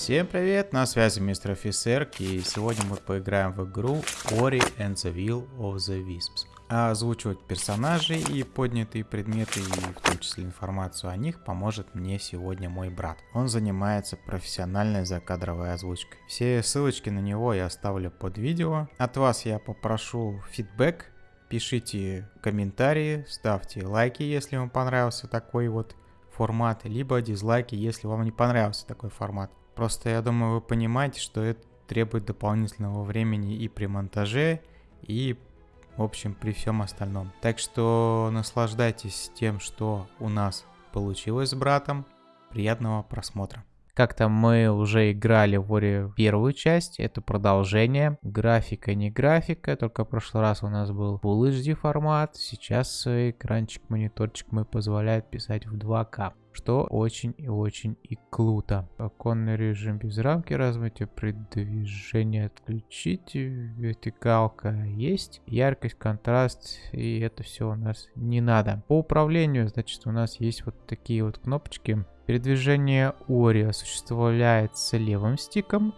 Всем привет, на связи мистер офицер, и сегодня мы поиграем в игру Ori and the Will of the Wisps. А озвучивать персонажей и поднятые предметы, и в том числе информацию о них, поможет мне сегодня мой брат. Он занимается профессиональной закадровой озвучкой. Все ссылочки на него я оставлю под видео. От вас я попрошу фидбэк, пишите комментарии, ставьте лайки, если вам понравился такой вот формат, либо дизлайки, если вам не понравился такой формат. Просто я думаю, вы понимаете, что это требует дополнительного времени и при монтаже, и, в общем, при всем остальном. Так что наслаждайтесь тем, что у нас получилось с братом. Приятного просмотра. Как-то мы уже играли в Ори первую часть, это продолжение. Графика не графика, только в прошлый раз у нас был Full HD формат, сейчас экранчик, мониторчик мы позволяет писать в 2К что очень и очень и круто. Оконный режим без рамки размытия, предвижение отключить, вертикалка есть, яркость, контраст, и это все у нас не надо. По управлению, значит, у нас есть вот такие вот кнопочки. Передвижение Ори осуществляется левым стиком.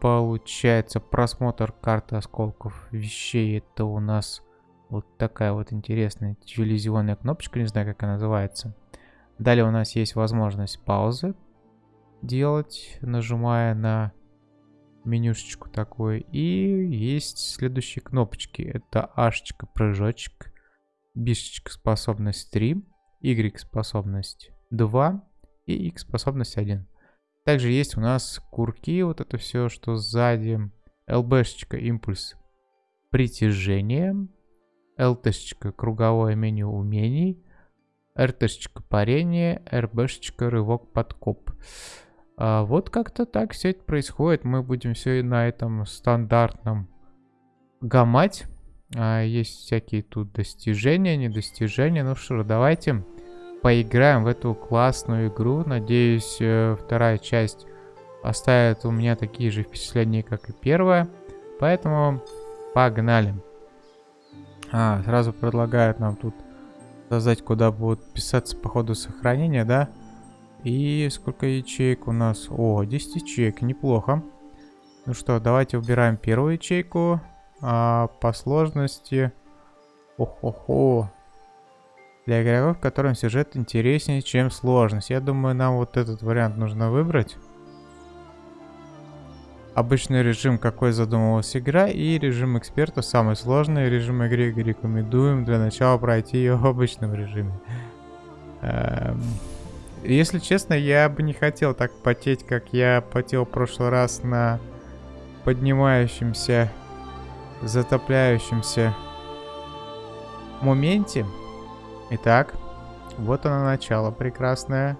Получается просмотр карты осколков вещей. Это у нас вот такая вот интересная телевизионная кнопочка, не знаю, как она называется. Далее у нас есть возможность паузы делать, нажимая на менюшечку такой. И есть следующие кнопочки. Это H прыжочек, B способность 3, Y способность 2 и X способность 1. Также есть у нас курки, вот это все, что сзади. LB импульс притяжение. LT круговое меню умений. RT парение, RB рывок подкоп. А вот как-то так все это происходит. Мы будем все на этом стандартном гамать. А, есть всякие тут достижения, недостижения. Ну что давайте поиграем в эту классную игру. Надеюсь, э, вторая часть оставит у меня такие же впечатления, как и первая. Поэтому погнали. А, сразу предлагают нам тут сказать, куда будут писаться по ходу сохранения, да? И сколько ячеек у нас? О, 10 ячеек, неплохо. Ну что, давайте убираем первую ячейку. А, по сложности... Ох-хо-хо. Для игроков, которым сюжет интереснее, чем сложность. Я думаю, нам вот этот вариант нужно выбрать. Обычный режим, какой задумывалась игра, и режим эксперта, самый сложный режим игры, рекомендуем для начала пройти ее в обычном режиме. Эм, если честно, я бы не хотел так потеть, как я потел в прошлый раз на поднимающемся, затопляющемся моменте. Итак, вот оно начало прекрасное.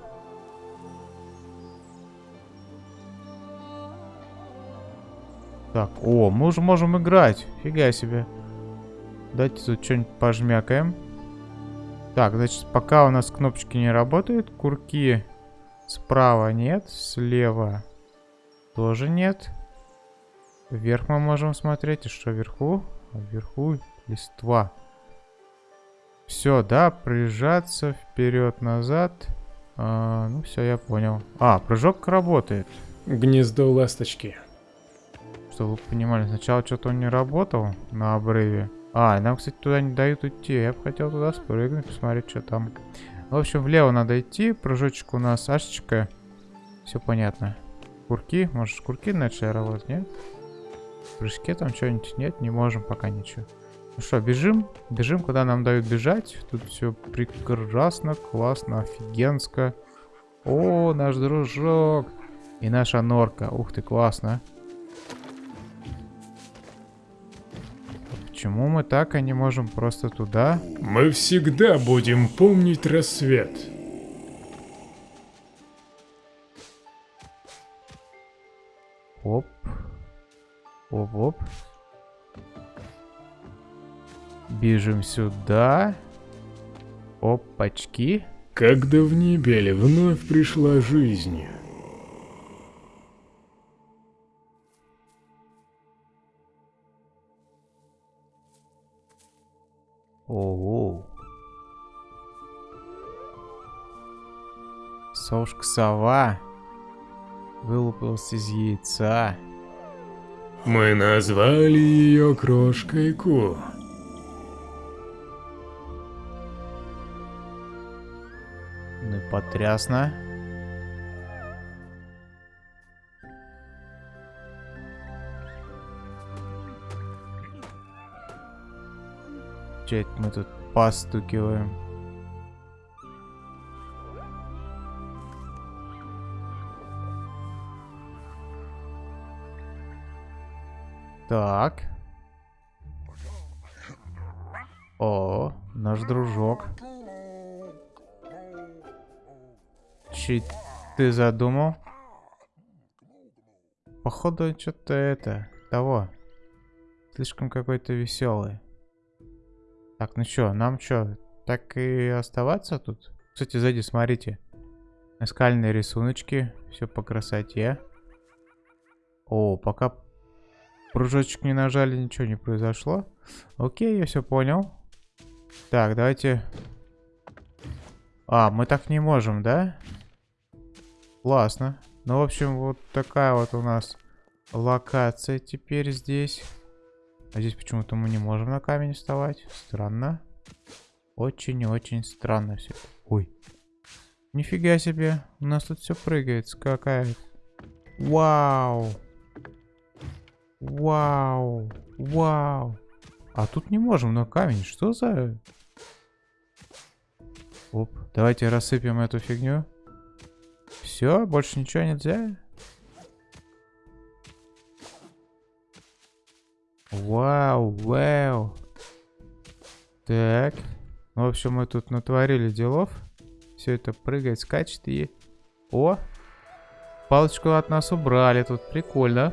Так, о, мы уже можем играть. Фига себе. Давайте тут что-нибудь пожмякаем. Так, значит, пока у нас кнопочки не работают, курки справа нет, слева тоже нет. Вверх мы можем смотреть. И что вверху? Вверху листва. Все, да, прижаться вперед-назад. А, ну все, я понял. А, прыжок работает. Гнездо ласточки. Чтобы вы понимали, сначала что-то он не работал на обрыве. А, нам, кстати, туда не дают идти. Я бы хотел туда спрыгнуть, посмотреть, что там. В общем, влево надо идти. Прыжочек у нас ашечка. Все понятно. Курки. Может, курки начали работать, нет? В прыжке там что-нибудь нет? Не можем пока ничего. Ну что, бежим? Бежим, куда нам дают бежать. Тут все прекрасно, классно, офигенско. О, наш дружок. И наша норка. Ух ты, классно. Почему мы так, а не можем просто туда? Мы всегда будем помнить рассвет. Оп. Оп-оп. Бежим сюда. Опачки. Когда в небеле вновь пришла жизнь. Ого. Совушка-сова. Вылупился из яйца. Мы назвали ее Крошкой Ку. Ну и потрясно. Это мы тут постукиваем? Так. О, наш дружок. Че ты задумал? Походу, что-то это, того. Слишком какой-то веселый. Так, ну чё, нам чё, так и оставаться тут? Кстати, сзади, смотрите. Наскальные рисуночки, все по красоте. О, пока пружочек не нажали, ничего не произошло. Окей, я все понял. Так, давайте... А, мы так не можем, да? Классно. Ну, в общем, вот такая вот у нас локация теперь здесь. А здесь почему-то мы не можем на камень вставать. Странно. Очень-очень странно все. Ой. Нифига себе. У нас тут все прыгает. Какая. Вау. Вау. Вау. А тут не можем на камень. Что за... Оп. Давайте рассыпем эту фигню. Все, больше ничего нельзя. Вау, вау. Так. Ну, в общем, мы тут натворили делов. Все это прыгает, скачет и... О! Палочку от нас убрали тут. Прикольно.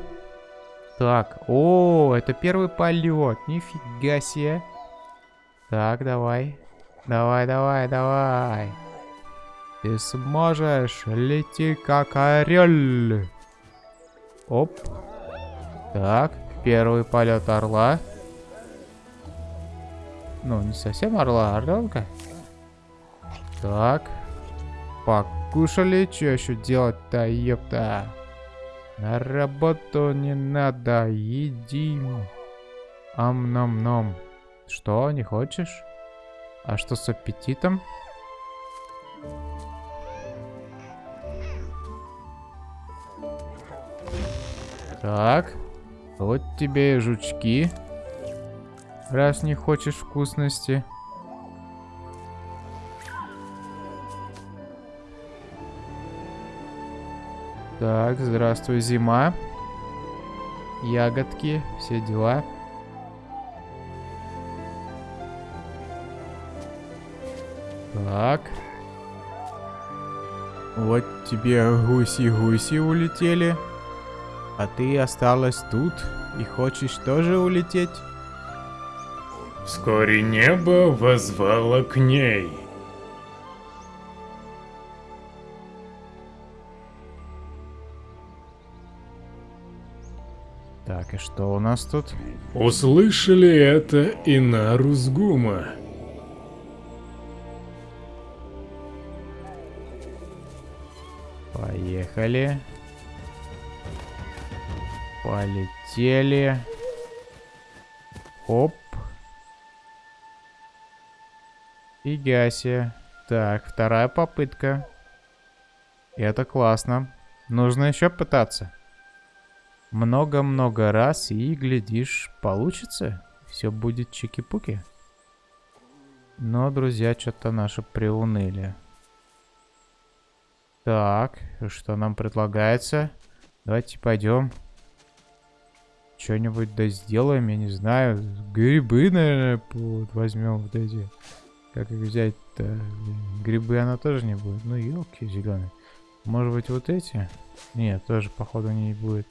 Так. О, это первый полет. Нифига себе. Так, давай. Давай, давай, давай. Ты сможешь. Лети как орел. Оп. Так. Первый полет орла. Ну, не совсем орла, а орленка. Так. Покушали. Что еще делать-то, ёпта? На работу не надо. Едим. Ам-нам-нам. Что, не хочешь? А что с аппетитом? Так. Вот тебе и жучки. Раз не хочешь вкусности. Так, здравствуй, зима. Ягодки, все дела. Так. Вот тебе гуси-гуси улетели. А ты осталась тут и хочешь тоже улететь? Вскоре небо возвало к ней. Так, и что у нас тут? Услышали это и Нарузгума. Поехали. Полетели. Оп. Фигаси. Так, вторая попытка. Это классно. Нужно еще пытаться. Много-много раз и, глядишь, получится. Все будет чики-пуки. Но, друзья, что-то наши приуныли. Так, что нам предлагается? Давайте пойдем. Что-нибудь да сделаем, я не знаю. Грибы, наверное, вот возьмем вот эти. Как их взять-то? Грибы она тоже не будет. Ну, елки зеленые. Может быть, вот эти? Нет, тоже, походу, не будет.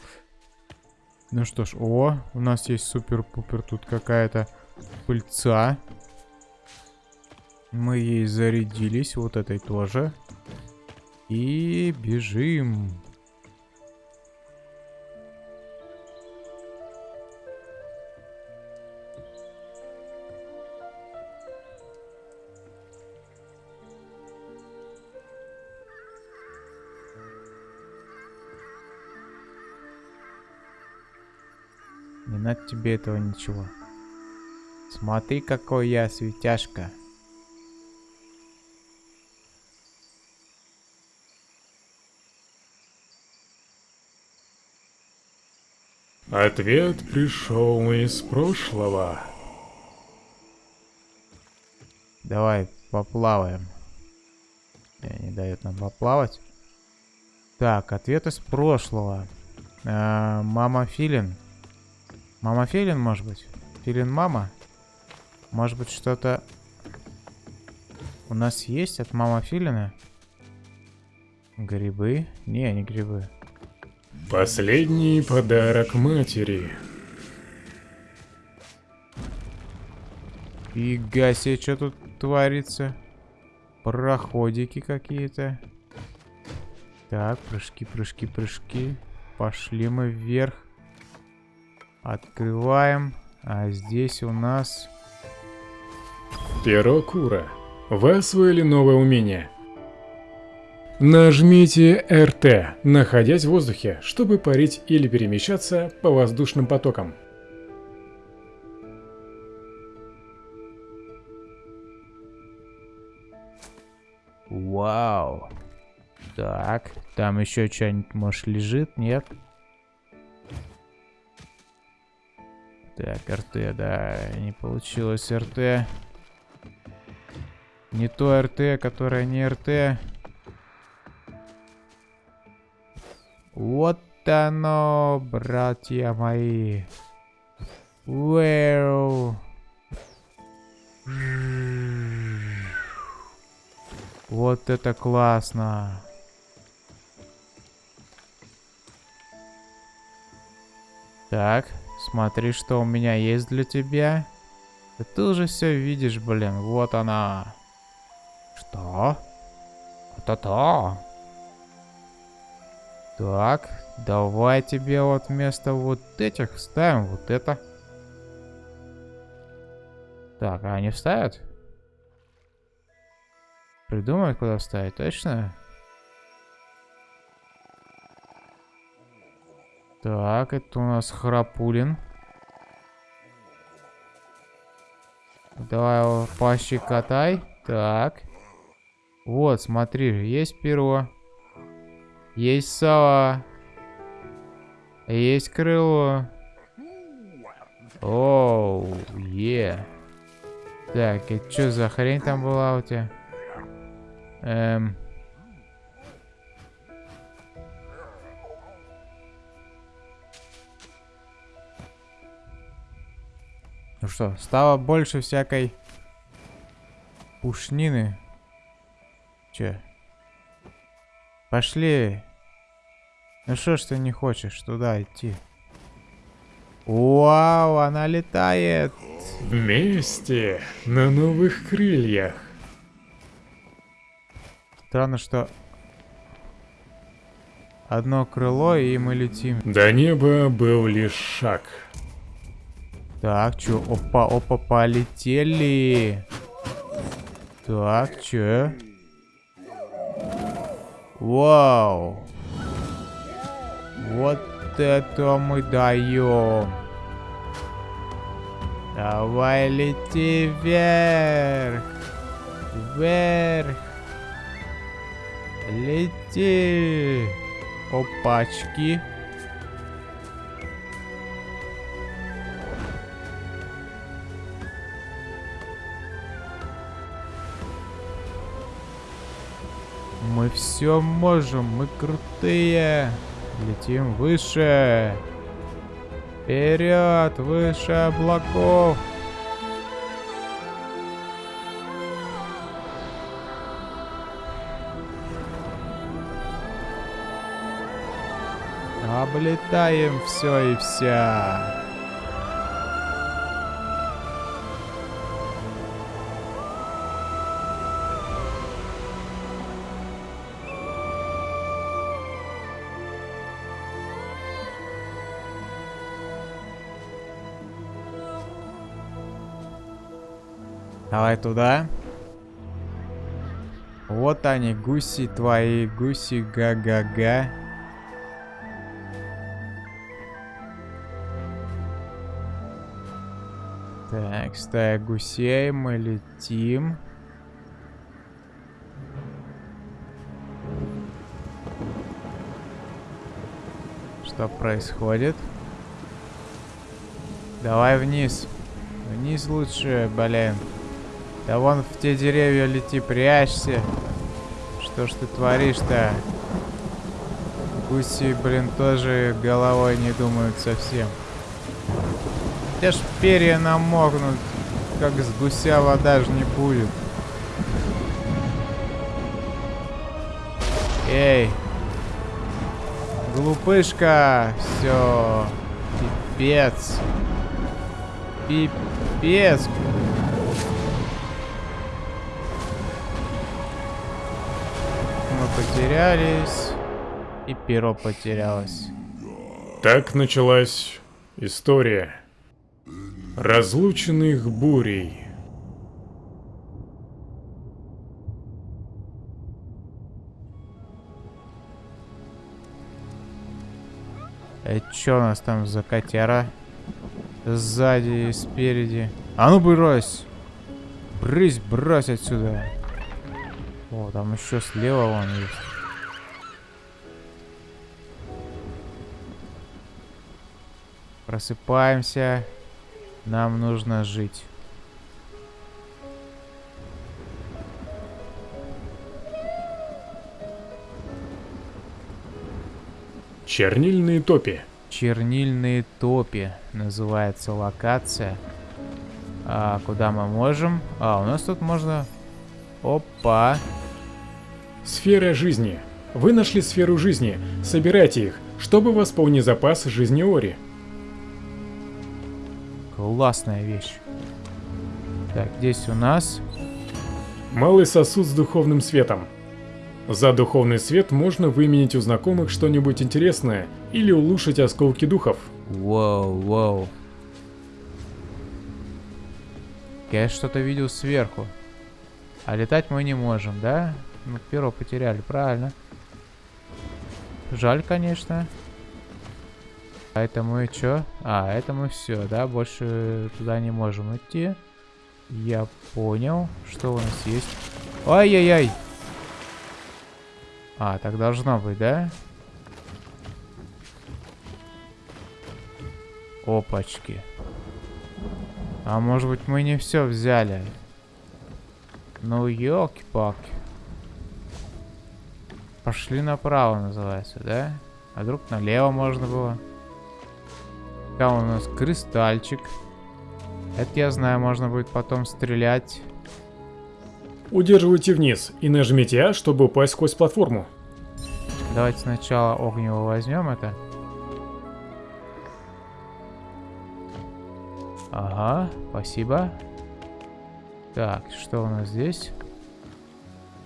Ну что ж, о, у нас есть супер-пупер тут какая-то пыльца. Мы ей зарядились, вот этой тоже. И бежим. Не надо тебе этого ничего. Смотри, какой я светяшка. Ответ пришел из прошлого. Давай поплаваем. Не, дает нам поплавать. Так, ответ из прошлого. А, мама Филин. Мама Филин, может быть? Филин мама? Может быть, что-то у нас есть от мама Филина? Грибы? Не, не грибы. Последний подарок матери. Фига себе, что тут творится? Проходики какие-то. Так, прыжки, прыжки, прыжки. Пошли мы вверх. Открываем. А здесь у нас... Перо Кура. Вы освоили новое умение. Нажмите РТ, находясь в воздухе, чтобы парить или перемещаться по воздушным потокам. Вау. Так, там еще что-нибудь, может, лежит? Нет? Так, РТ, да, не получилось РТ. Не то РТ, которое не РТ. Вот оно, братья мои. Вау. Вот это классно. Так, смотри, что у меня есть для тебя. Да ты уже все видишь, блин. Вот она. Что? Это-то. Так, давай тебе вот вместо вот этих ставим вот это. Так, а они вставят? Придумают, куда вставить, точно? Так, это у нас Храпулин. Давай его пощекотай. Так. Вот, смотри, есть перо. Есть сова. Есть крыло. Оу, е. Так, это что за хрень там была у тебя? Эм... Ну что, стало больше всякой пушнины. Че? Пошли. Ну что ж ты не хочешь туда идти? Вау, она летает. Вместе, на новых крыльях. Странно, что одно крыло, и мы летим. До неба был лишь шаг. Так, чё? Опа, опа, полетели. Так, чё? Вау. Вот это мы даем. Давай лети вверх. Вверх. Лети. Опачки. Мы все можем, мы крутые. Летим выше. Вперед, выше облаков. Облетаем все и вся. Давай туда. Вот они, гуси твои, гуси га-га-га. Так, стая гусей, мы летим. Что происходит? Давай вниз. Вниз лучше, блин. Да вон в те деревья лети, прячься. Что ж ты творишь-то? Гуси, блин, тоже головой не думают совсем. Те ж перья намокнут. Как с гуся вода же не будет. Эй. Глупышка. Все. Пипец. Пипец. Потерялись. И перо потерялось. Так началась история разлученных бурей. Это что у нас там за котяра? Сзади и спереди. А ну брось! Брысь, брось отсюда. О, там еще слева вон есть. Просыпаемся. Нам нужно жить. Чернильные топи. Чернильные топи называется локация. А куда мы можем? А, у нас тут можно... Опа. Сфера жизни. Вы нашли сферу жизни. Собирайте их, чтобы восполнить запас жизни Ори. Классная вещь. Так, здесь у нас... Малый сосуд с духовным светом. За духовный свет можно выменить у знакомых что-нибудь интересное или улучшить осколки духов. Вау, вау. Я что-то видел сверху. А летать мы не можем, да? Мы перо потеряли, правильно. Жаль, конечно. А это мы что? А, это мы все, да? Больше туда не можем идти. Я понял, что у нас есть. Ай-яй-яй! А, так должно быть, да? Опачки. А может быть мы не все взяли? Ну, елки-палки. Пошли направо, называется, да? А вдруг налево можно было? Там у нас кристальчик. Это я знаю, можно будет потом стрелять. Удерживайте вниз и нажмите А, чтобы упасть сквозь платформу. Давайте сначала огнево возьмем это. Ага, спасибо. Так, что у нас здесь?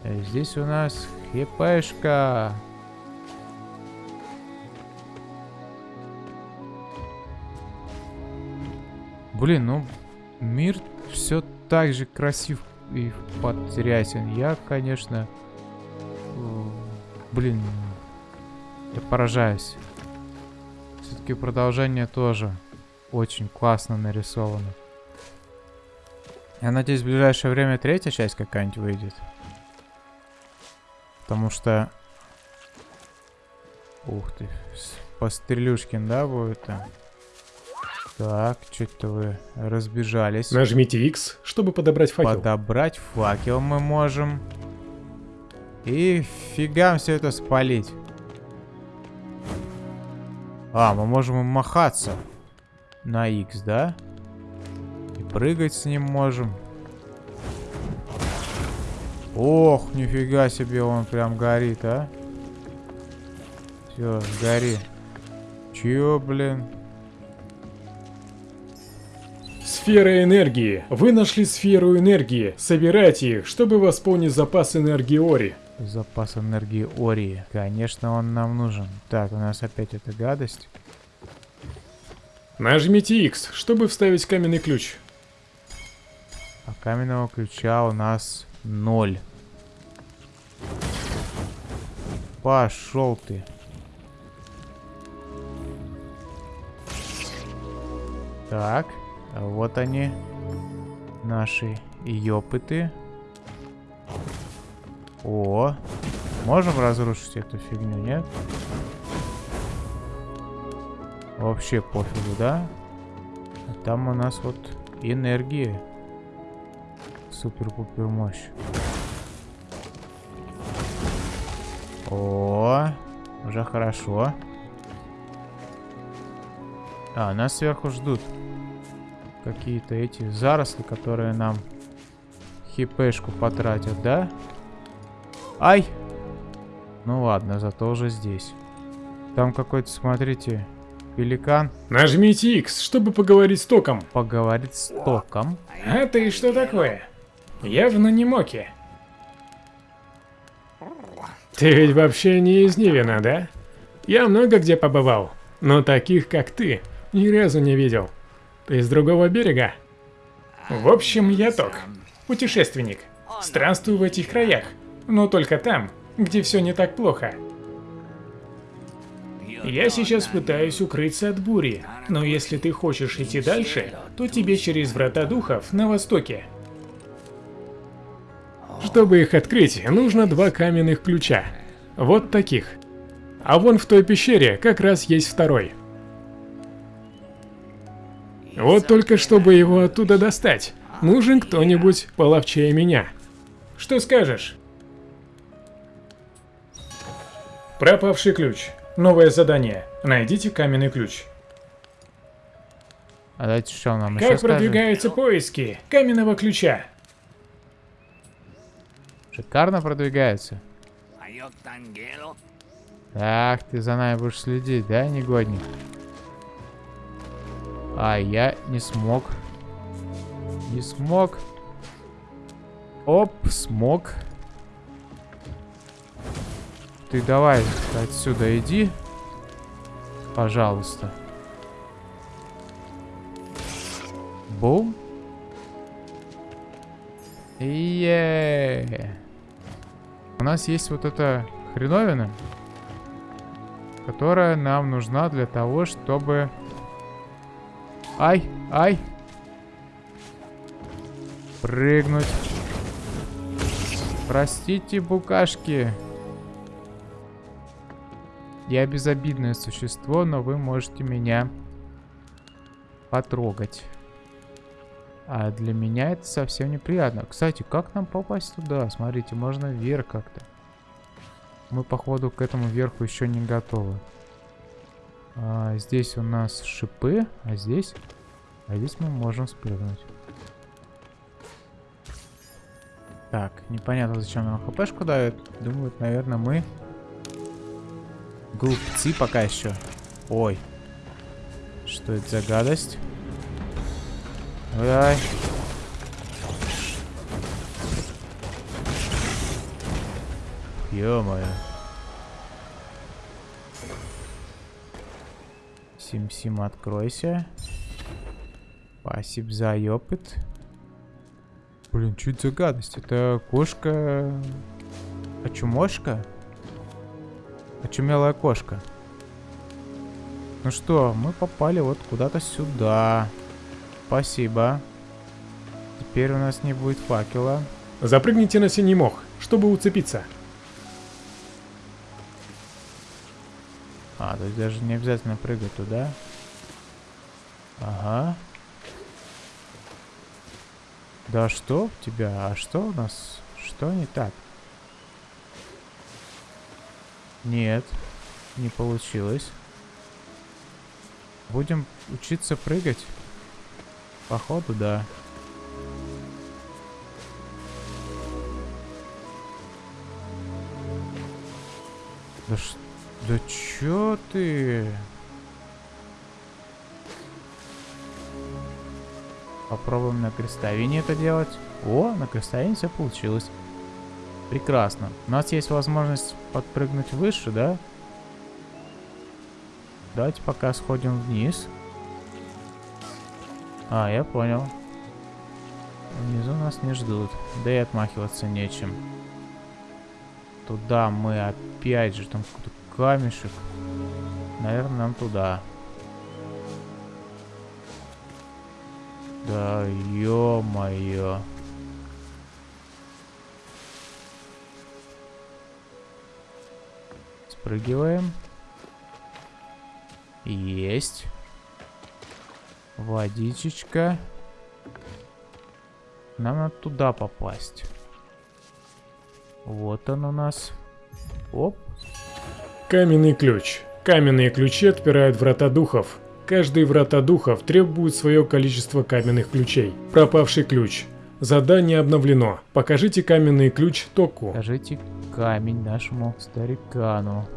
Э, здесь у нас хпшка. Блин, ну мир все так же красив и потрясен. Я, конечно, блин, я поражаюсь. Все-таки продолжение тоже очень классно нарисовано. Я надеюсь, в ближайшее время третья часть какая-нибудь выйдет. Потому что... Ух ты. Пострелюшкин, да, будет там? Так, что-то вы разбежались. Нажмите X, чтобы подобрать факел. Подобрать факел мы можем. И фигам все это спалить. А, мы можем махаться на X, да? И прыгать с ним можем. Ох, нифига себе, он прям горит, а. Все, гори. Чё, блин? Сфера энергии. Вы нашли сферу энергии. Собирайте их, чтобы восполнить запас энергии Ори. Запас энергии Ори. Конечно, он нам нужен. Так, у нас опять эта гадость. Нажмите X, чтобы вставить каменный ключ. А каменного ключа у нас ноль. Пошел ты. Так, вот они. наши ёпыты. О, можем разрушить эту фигню, нет? Вообще пофигу, да? А там у нас вот энергия. Супер-пупер мощь. О, уже хорошо. А, нас сверху ждут какие-то эти заросли, которые нам хипешку потратят, да? Ай! Ну ладно, зато уже здесь. Там какой-то, смотрите, пеликан. Нажмите X, чтобы поговорить с током. Поговорить с током. А ты что такое? Явно не Моки. Ты ведь вообще не из Нивина, да? Я много где побывал, но таких, как ты, ни разу не видел. Ты с другого берега? В общем, я Ток, путешественник. Странствую в этих краях, но только там, где все не так плохо. Я сейчас пытаюсь укрыться от бури, но если ты хочешь идти дальше, то тебе через Врата Духов на востоке. Чтобы их открыть, нужно два каменных ключа. Вот таких. А вон в той пещере как раз есть второй. Вот только чтобы его оттуда достать, нужен кто-нибудь половчее меня. Что скажешь? Пропавший ключ. Новое задание. Найдите каменный ключ. А давайте что нам Как продвигаются поиски каменного ключа? Шикарно продвигается. Ах, ты за нами будешь следить, да, негодник? А, я не смог. Не смог. Оп, смог. Ты давай отсюда иди. Пожалуйста. Бум. Е. У нас есть вот эта хреновина, которая нам нужна для того, чтобы Ай, ай. Прыгнуть. Простите, букашки. Я безобидное существо, но вы можете меня потрогать. А для меня это совсем неприятно. Кстати, как нам попасть туда? Смотрите, можно вверх как-то. Мы, походу, к этому верху еще не готовы. А, здесь у нас шипы, а здесь... А здесь мы можем спрыгнуть. Так, непонятно, зачем нам хпшку дают. Думаю, наверное, мы... Глупцы пока еще. Ой. Что это за гадость? Ой. Ё-моё. Сим-Сим, откройся. Спасибо за опыт. Блин, чуть за гадость. Это кошка... Очумошка? Очумелая кошка. Ну что, мы попали вот куда-то сюда. Спасибо. Теперь у нас не будет факела. Запрыгните на синий мох, чтобы уцепиться. А, то есть даже не обязательно прыгать туда. Ага. Да что у тебя? А что у нас? Что не так? Нет, не получилось. Будем учиться прыгать? Походу, да. Да что? Да чё ты? Попробуем на крестовине это делать. О, на крестовине все получилось. Прекрасно. У нас есть возможность подпрыгнуть выше, да? Давайте пока сходим вниз. А, я понял. Внизу нас не ждут. Да и отмахиваться нечем. Туда мы опять же, там какой-то камешек. Наверное, нам туда. Да ё-моё. Спрыгиваем. Есть. Водичечка. Нам надо туда попасть. Вот он у нас. Оп. Каменный ключ. Каменные ключи отпирают врата духов. Каждый врата духов требует свое количество каменных ключей. Пропавший ключ. Задание обновлено. Покажите каменный ключ Току. Покажите камень нашему старикану.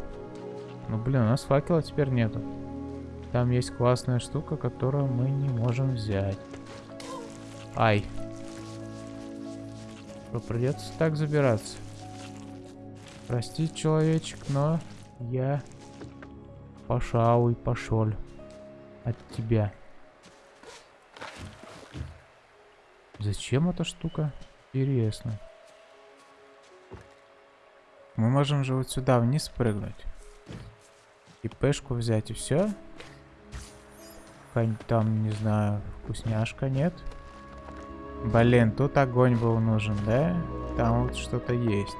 Ну блин, у нас факела теперь нету. Там есть классная штука, которую мы не можем взять. Ай. Что, придется так забираться. Прости, человечек, но я пошел и пошел от тебя. Зачем эта штука? Интересно. Мы можем же вот сюда вниз прыгнуть. И пешку взять и все. Какая-нибудь там, не знаю, вкусняшка, нет? Блин, тут огонь был нужен, да? Там вот что-то есть.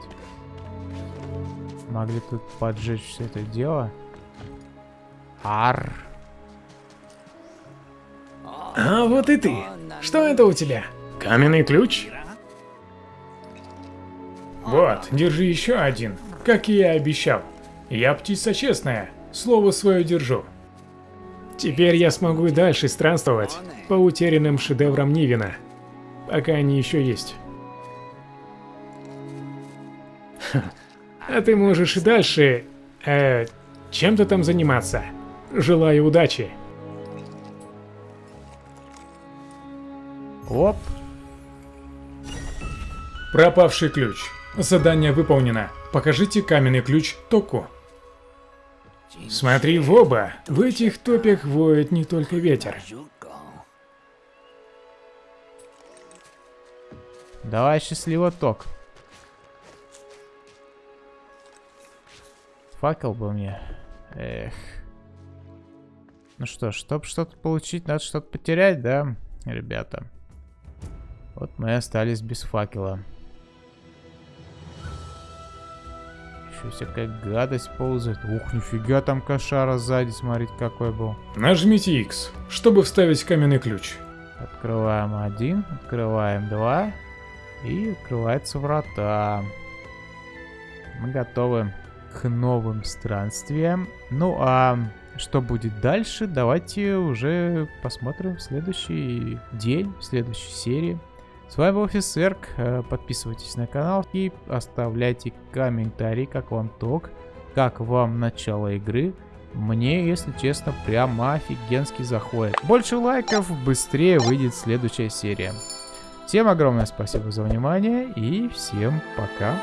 Могли тут поджечь все это дело. Ар. А вот и ты. Что это у тебя? Каменный ключ? Вот, держи еще один, как и я обещал. Я птица честная, слово свое держу. Теперь я смогу и дальше странствовать по утерянным шедеврам Нивина, пока они еще есть. А ты можешь и дальше, э, чем-то там заниматься. Желаю удачи. Оп. Пропавший ключ. Задание выполнено. Покажите каменный ключ Току. Смотри в оба. В этих топях воет не только ветер. Давай счастливо ток. Факел бы мне. Эх. Ну что чтобы что-то получить, надо что-то потерять, да, ребята? Вот мы остались без факела. Еще всякая гадость ползает. Ух, нифига там кошара сзади, смотрите какой был. Нажмите X, чтобы вставить каменный ключ. Открываем один, открываем два. И открываются врата. Мы готовы к новым странствиям. Ну а что будет дальше, давайте уже посмотрим в следующий день, в следующей серии. С вами был Офисерк, э, подписывайтесь на канал и оставляйте комментарии, как вам ток, как вам начало игры. Мне, если честно, прямо офигенски заходит. Больше лайков, быстрее выйдет следующая серия. Всем огромное спасибо за внимание и всем пока.